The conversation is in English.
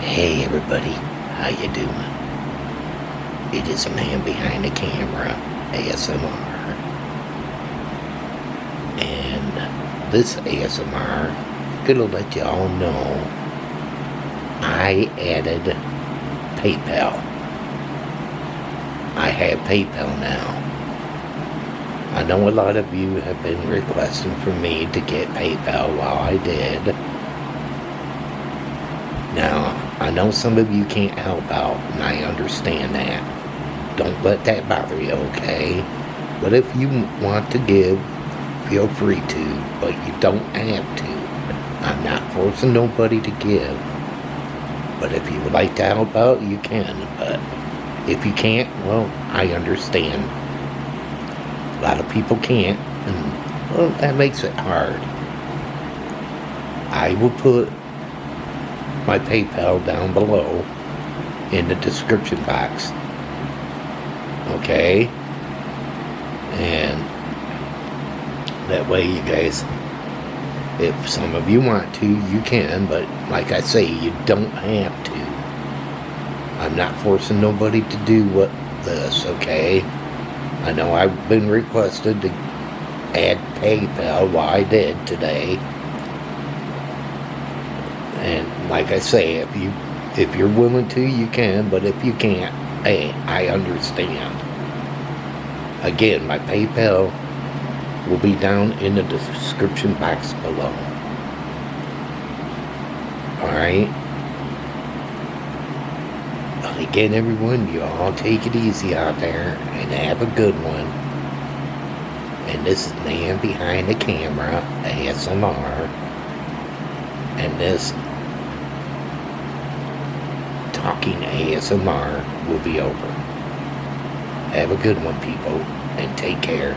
Hey everybody, how you doing? It is man behind the camera, ASMR. And this ASMR, gonna let y'all know I added PayPal. I have PayPal now. I know a lot of you have been requesting for me to get PayPal while I did. Now, I know some of you can't help out, and I understand that. Don't let that bother you, okay? But if you want to give, feel free to, but you don't have to. I'm not forcing nobody to give. But if you would like to help out, you can. But if you can't, well, I understand. A lot of people can't, and well, that makes it hard. I will put my PayPal down below in the description box. Okay? And that way you guys, if some of you want to, you can, but like I say, you don't have to. I'm not forcing nobody to do what this, okay? I know I've been requested to add PayPal, well I did today. And like I say, if you if you're willing to, you can, but if you can't, hey, I understand. Again, my PayPal will be down in the description box below. Alright? But again, everyone, you all take it easy out there and have a good one. And this is the Man Behind the Camera, ASMR. And this talking ASMR will be over. Have a good one, people, and take care.